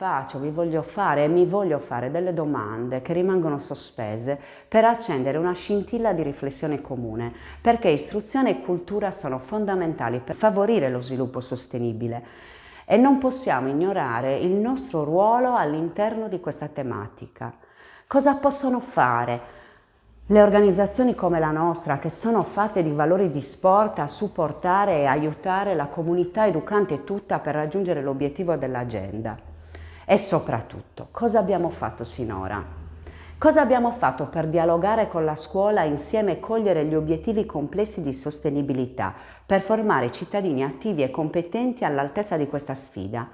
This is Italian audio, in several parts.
faccio, vi voglio fare e mi voglio fare delle domande che rimangono sospese per accendere una scintilla di riflessione comune, perché istruzione e cultura sono fondamentali per favorire lo sviluppo sostenibile e non possiamo ignorare il nostro ruolo all'interno di questa tematica. Cosa possono fare le organizzazioni come la nostra, che sono fatte di valori di sport, a supportare e aiutare la comunità educante tutta per raggiungere l'obiettivo dell'agenda. E soprattutto, cosa abbiamo fatto sinora? Cosa abbiamo fatto per dialogare con la scuola insieme e cogliere gli obiettivi complessi di sostenibilità, per formare cittadini attivi e competenti all'altezza di questa sfida?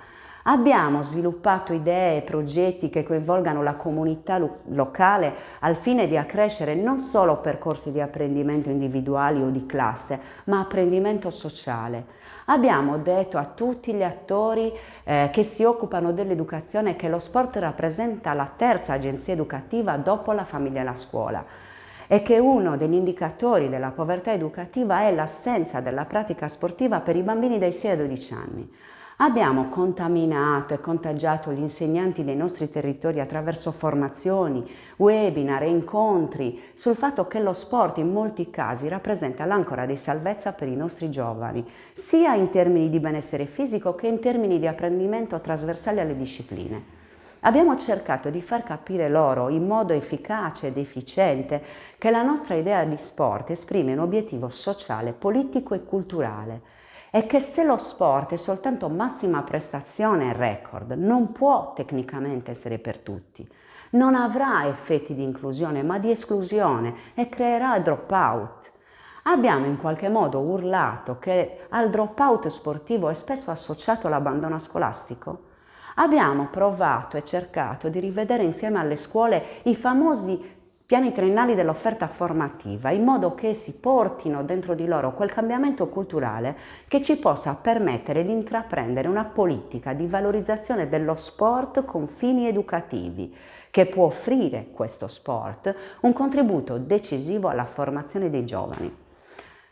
Abbiamo sviluppato idee e progetti che coinvolgano la comunità lo locale al fine di accrescere non solo percorsi di apprendimento individuali o di classe, ma apprendimento sociale. Abbiamo detto a tutti gli attori eh, che si occupano dell'educazione che lo sport rappresenta la terza agenzia educativa dopo la famiglia e la scuola e che uno degli indicatori della povertà educativa è l'assenza della pratica sportiva per i bambini dai 6 ai 12 anni. Abbiamo contaminato e contagiato gli insegnanti dei nostri territori attraverso formazioni, webinar e incontri sul fatto che lo sport in molti casi rappresenta l'ancora di salvezza per i nostri giovani, sia in termini di benessere fisico che in termini di apprendimento trasversale alle discipline. Abbiamo cercato di far capire loro in modo efficace ed efficiente che la nostra idea di sport esprime un obiettivo sociale, politico e culturale, è che se lo sport è soltanto massima prestazione e record, non può tecnicamente essere per tutti. Non avrà effetti di inclusione ma di esclusione e creerà dropout. Abbiamo in qualche modo urlato che al dropout sportivo è spesso associato l'abbandono scolastico? Abbiamo provato e cercato di rivedere insieme alle scuole i famosi piani triennali dell'offerta formativa in modo che si portino dentro di loro quel cambiamento culturale che ci possa permettere di intraprendere una politica di valorizzazione dello sport con fini educativi che può offrire questo sport un contributo decisivo alla formazione dei giovani.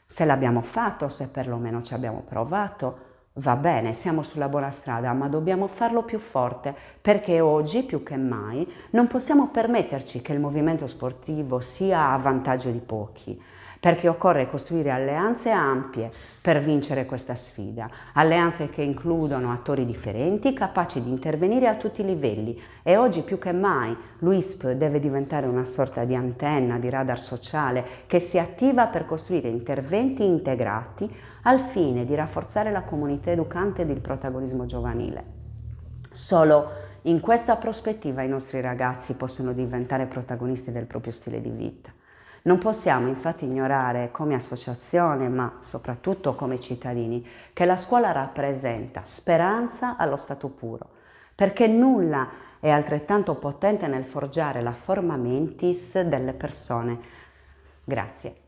Se l'abbiamo fatto, se perlomeno ci abbiamo provato, Va bene, siamo sulla buona strada, ma dobbiamo farlo più forte perché oggi più che mai non possiamo permetterci che il movimento sportivo sia a vantaggio di pochi perché occorre costruire alleanze ampie per vincere questa sfida, alleanze che includono attori differenti capaci di intervenire a tutti i livelli e oggi più che mai l'UISP deve diventare una sorta di antenna, di radar sociale che si attiva per costruire interventi integrati al fine di rafforzare la comunità educante ed il protagonismo giovanile. Solo in questa prospettiva i nostri ragazzi possono diventare protagonisti del proprio stile di vita. Non possiamo infatti ignorare come associazione, ma soprattutto come cittadini, che la scuola rappresenta speranza allo stato puro, perché nulla è altrettanto potente nel forgiare la forma mentis delle persone. Grazie.